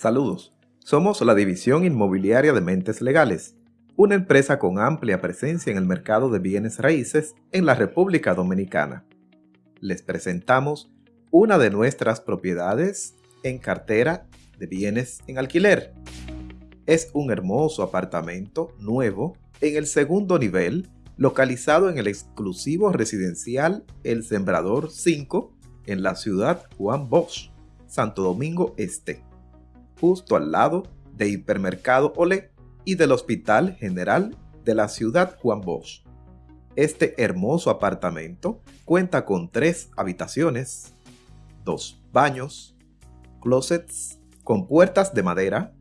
Saludos. Somos la División Inmobiliaria de Mentes Legales, una empresa con amplia presencia en el mercado de bienes raíces en la República Dominicana. Les presentamos una de nuestras propiedades en cartera de bienes en alquiler. Es un hermoso apartamento nuevo en el segundo nivel, localizado en el exclusivo residencial El Sembrador 5 en la ciudad Juan Bosch, Santo Domingo Este justo al lado de Hipermercado Olé y del Hospital General de la ciudad Juan Bosch. Este hermoso apartamento cuenta con tres habitaciones, dos baños, closets con puertas de madera,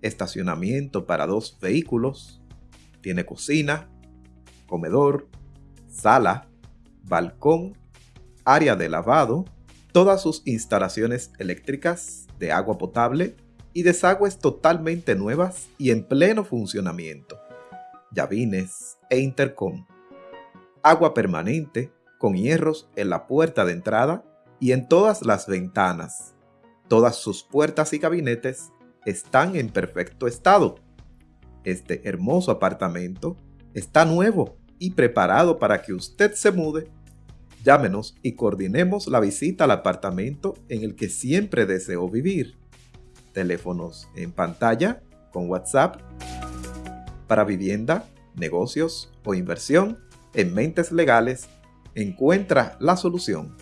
estacionamiento para dos vehículos, tiene cocina, comedor, sala, balcón, área de lavado, todas sus instalaciones eléctricas de agua potable y desagües totalmente nuevas y en pleno funcionamiento, llavines e intercom, agua permanente con hierros en la puerta de entrada y en todas las ventanas. Todas sus puertas y gabinetes están en perfecto estado. Este hermoso apartamento está nuevo y preparado para que usted se mude. Llámenos y coordinemos la visita al apartamento en el que siempre deseó vivir teléfonos en pantalla con WhatsApp para vivienda, negocios o inversión en Mentes Legales, encuentra la solución.